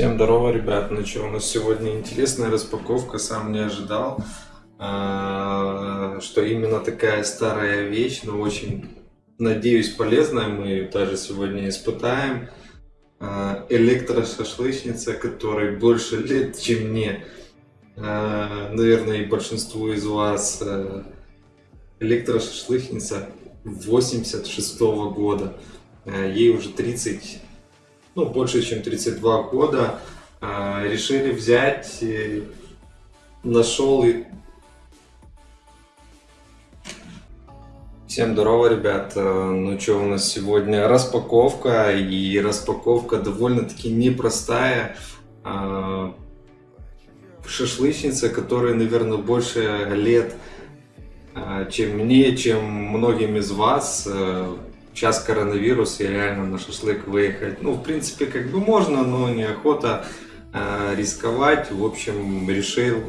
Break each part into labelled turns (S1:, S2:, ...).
S1: Всем здорово, ребят. Ну что, у нас сегодня интересная распаковка, сам не ожидал, а, что именно такая старая вещь, но очень, надеюсь, полезная. Мы ее даже сегодня испытаем. А, электрошашлычница, которой больше лет, чем мне. А, наверное, и большинству из вас электрошашлычница 86 -го года. Ей уже 30 ну, больше чем 32 года, а, решили взять, нашел и... Всем здорово, ребят! Ну что, у нас сегодня распаковка, и распаковка довольно-таки непростая. А, шашлычница, которая, наверное, больше лет, чем мне, чем многим из вас сейчас коронавирус, и реально на шашлык выехать. Ну, в принципе, как бы можно, но неохота э, рисковать. В общем, решил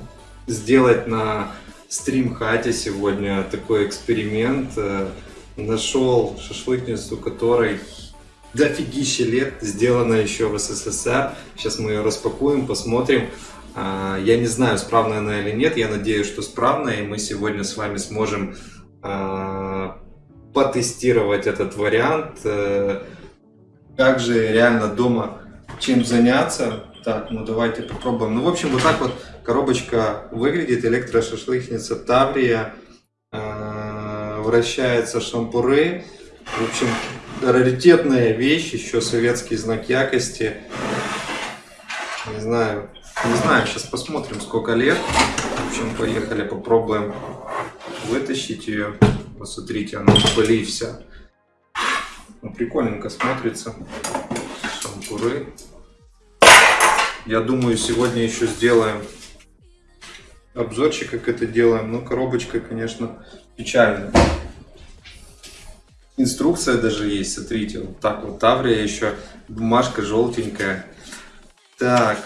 S1: сделать на стрим хате сегодня такой эксперимент. Э, нашел шашлычницу, которой дофигища лет, сделана еще в СССР. Сейчас мы ее распакуем, посмотрим. Э, я не знаю, справная она или нет, я надеюсь, что справная, и мы сегодня с вами сможем э, потестировать этот вариант. Э, как же реально дома чем заняться. Так, ну давайте попробуем. Ну, в общем, вот так вот коробочка выглядит. Электрошашлычница Таврия. Э, вращается шампуры. В общем, раритетная вещь, еще советский знак якости. Не знаю, не знаю, сейчас посмотрим, сколько лет. В общем, поехали, попробуем вытащить ее. Посмотрите, она в вся. Ну, прикольненько смотрится. Шампуры. Я думаю, сегодня еще сделаем обзорчик, как это делаем. Но коробочка, конечно, печальная. Инструкция даже есть, смотрите. Вот так вот Таврия еще. Бумажка желтенькая. Так.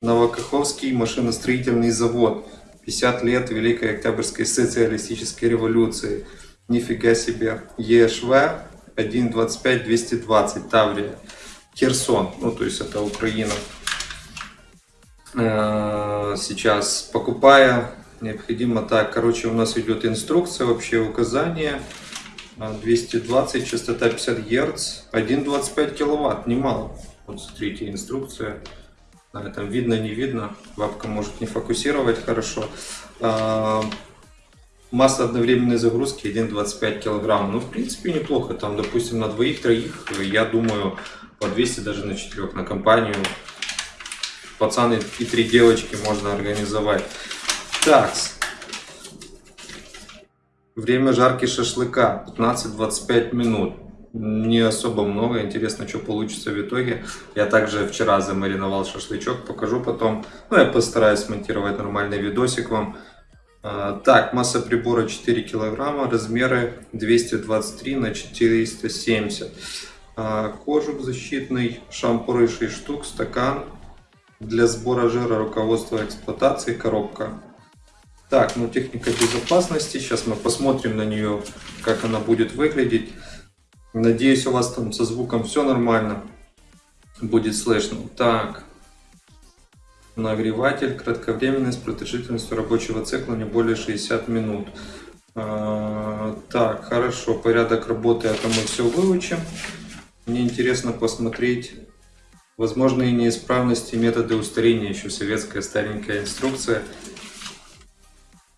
S1: Новокаховский машиностроительный завод. 50 лет Великой Октябрьской социалистической революции. Нифига себе. ЕШВ 1.25-220 Таврия. Херсон, ну то есть это Украина. Э, сейчас покупая, необходимо так, короче у нас идет инструкция, вообще указание. 220, частота 50 Гц, 1,25 киловатт, немало. Вот смотрите, инструкция. Там видно, не видно. Вапка может не фокусировать хорошо. А, масса одновременной загрузки 1,25 килограмм. Ну, в принципе, неплохо. Там, допустим, на двоих-троих, я думаю, по 200 даже на четырех на компанию. Пацаны и три девочки можно организовать. Так. Время жарки шашлыка 15-25 минут не особо много. Интересно, что получится в итоге. Я также вчера замариновал шашлычок, покажу потом. Ну, я постараюсь смонтировать нормальный видосик вам. А, так, масса прибора 4 килограмма, размеры 223 на 470. А, кожух защитный, шампуры 6 штук, стакан. Для сбора жира руководство эксплуатации, коробка. Так, ну техника безопасности. Сейчас мы посмотрим на нее, как она будет выглядеть. Надеюсь, у вас там со звуком все нормально будет слышно. Так. Нагреватель, кратковременность, продолжительностью рабочего цикла не более 60 минут. А, так, хорошо, порядок работы, это мы все выучим. Мне интересно посмотреть возможные неисправности, методы устарения, еще советская старенькая инструкция.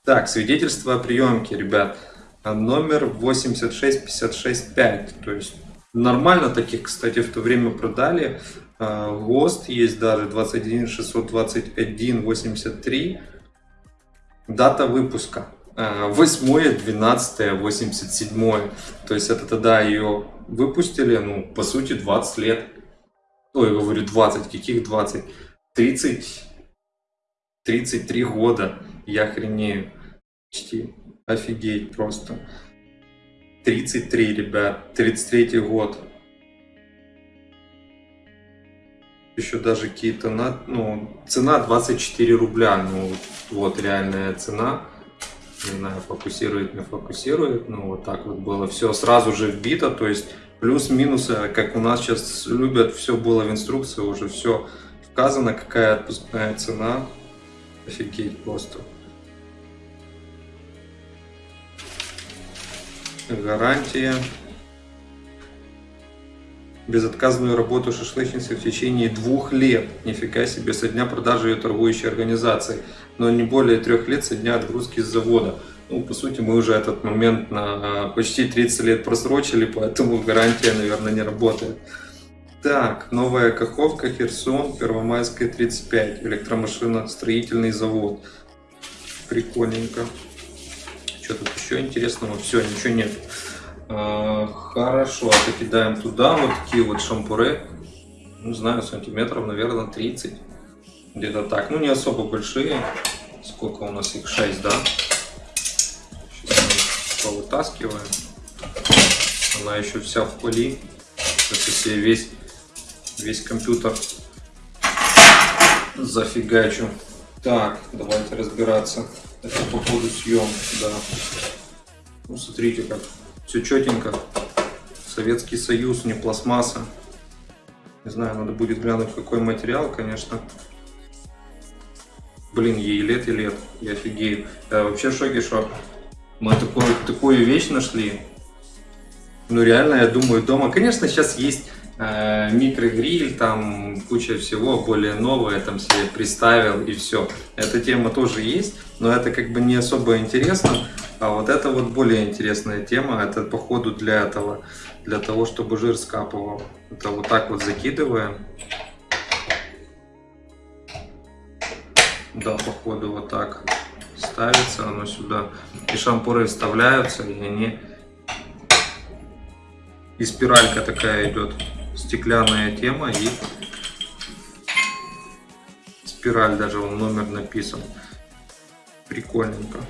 S1: Так, свидетельство о приемке, ребят. А номер 86565. То есть нормально таких, кстати, в то время продали. А, ГОСТ есть даже 21621 83. Дата выпуска. 8 12 87 то есть это тогда ее выпустили ну по сути 20 лет. Ой говорю 20 каких 20 30 33 года. Я хренею почти Офигеть просто. 33, ребят. 33 год. Еще даже какие-то... Ну, цена 24 рубля. Ну, вот реальная цена. Не знаю, фокусирует, не фокусирует. Ну, вот так вот было. Все сразу же вбито. То есть, Плюс-минусы, как у нас сейчас любят, все было в инструкции, уже все вказано, какая отпускная цена. Офигеть просто. Гарантия. Безотказную работу шашлычницы в течение двух лет. Нифига себе, со дня продажи ее торгующей организации. Но не более трех лет со дня отгрузки с завода. Ну, по сути, мы уже этот момент на почти 30 лет просрочили, поэтому гарантия, наверное, не работает. Так, новая каховка Херсон, Первомайская 35, электромашина, строительный завод. Прикольненько. Что тут еще интересного? Все, ничего нет. А, хорошо, это кидаем туда. Вот такие вот шампуры. Не знаю, сантиметров, наверное, 30. Где-то так. Ну, не особо большие. Сколько у нас их? 6, да? повытаскиваем. Она еще вся в пыли. Сейчас я весь, весь компьютер зафигачу. Так, давайте разбираться. Это по ходу съемки, да. Ну, смотрите, как все четенько. Советский Союз, не пластмасса. Не знаю, надо будет глянуть, какой материал, конечно. Блин, ей лет и лет, я офигею. Я вообще в шоке, что мы такую, такую вещь нашли. Ну реально, я думаю, дома, конечно, сейчас есть микрогриль, там куча всего более новое, там себе приставил и все. Эта тема тоже есть, но это как бы не особо интересно. А вот это вот более интересная тема, это походу для этого, для того, чтобы жир скапывал. Это вот так вот закидываем. Да, походу вот так ставится оно сюда, и шампуры вставляются, и они... И спиралька такая идет, стеклянная тема, и спираль даже, он номер написан. Прикольненько.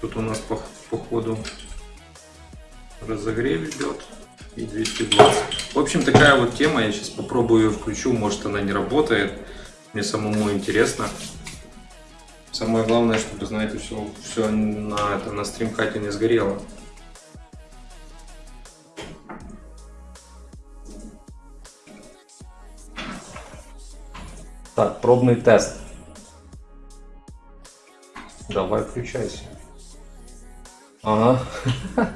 S1: Тут у нас по, по ходу разогрев идет и 220. В общем, такая вот тема, я сейчас попробую ее включу, может она не работает. Мне самому интересно. Самое главное, чтобы, знаете, все, все на, это, на стримкате не сгорело. Так, пробный тест. Давай включайся. Ага.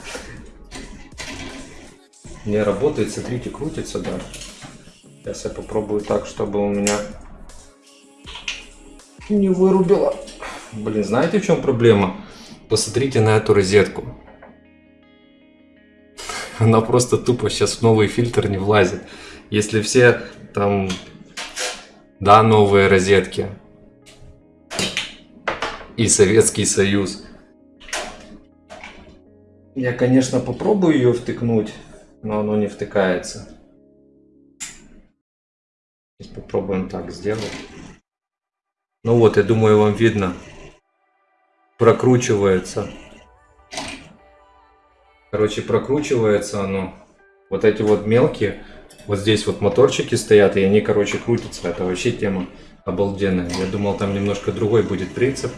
S1: Не работает, смотрите, крутится, да. Сейчас я попробую так, чтобы у меня не вырубило. Блин, знаете в чем проблема? Посмотрите на эту розетку. Она просто тупо сейчас в новый фильтр не влазит. Если все там, да, новые розетки и Советский Союз. Я, конечно, попробую ее втыкнуть, но оно не втыкается. Сейчас попробуем так сделать. Ну вот, я думаю, вам видно прокручивается. Короче, прокручивается оно. Вот эти вот мелкие, вот здесь вот моторчики стоят, и они, короче, крутятся. Это вообще тема обалденная. Я думал, там немножко другой будет принцип.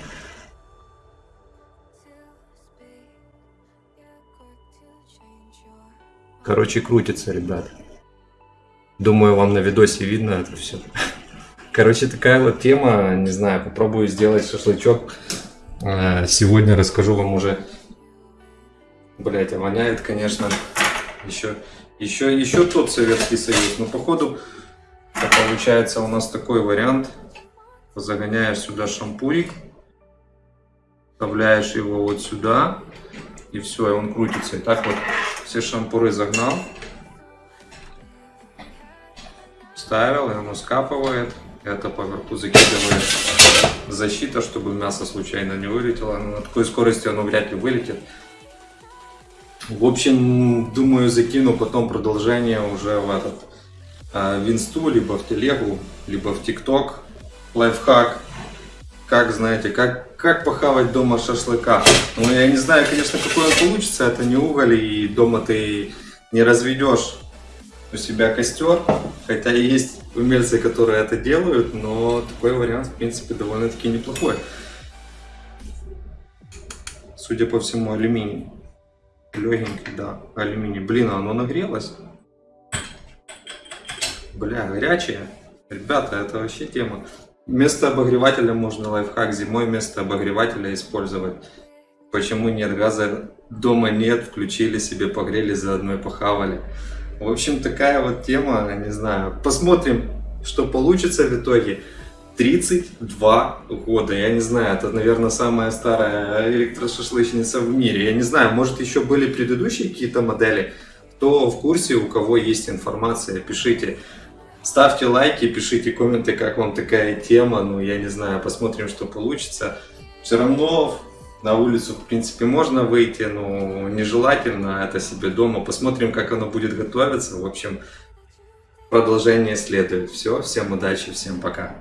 S1: Короче, крутится, ребят. Думаю, вам на видосе видно это все. Короче, такая вот тема. Не знаю, попробую сделать шашлычок а, сегодня расскажу вам уже... Блять, а воняет, конечно, еще, еще, еще тот Советский Союз. Но походу получается у нас такой вариант. Загоняешь сюда шампурик, вставляешь его вот сюда, и все, и он крутится. И так вот все шампуры загнал, ставил, и оно скапывает. Это поверху закидывает защита, чтобы мясо случайно не вылетело. На такой скорости оно вряд ли вылетит. В общем, думаю, закину потом продолжение уже в этот э, в инсту, либо в телегу, либо в тикток. Лайфхак. Как, знаете, как, как похавать дома шашлыка. Ну, я не знаю, конечно, какой он получится. Это не уголь, и дома ты не разведешь у себя костер. Хотя есть умельцы, которые это делают, но такой вариант, в принципе, довольно-таки неплохой. Судя по всему, алюминий. Легенький, да, алюминий. Блин, а оно нагрелось. Бля, горячее. Ребята, это вообще тема. Вместо обогревателя можно лайфхак зимой вместо обогревателя использовать. Почему нет газа? Дома нет, включили себе, погрели, заодно и похавали. В общем, такая вот тема, не знаю. Посмотрим, что получится в итоге. 32 года, я не знаю, это, наверное, самая старая электрошашлычница в мире. Я не знаю, может еще были предыдущие какие-то модели. Кто в курсе, у кого есть информация, пишите. Ставьте лайки, пишите комменты, как вам такая тема. Ну, я не знаю, посмотрим, что получится. Все равно на улицу, в принципе, можно выйти, но нежелательно это себе дома. Посмотрим, как оно будет готовиться. В общем, продолжение следует. Все, всем удачи, всем пока.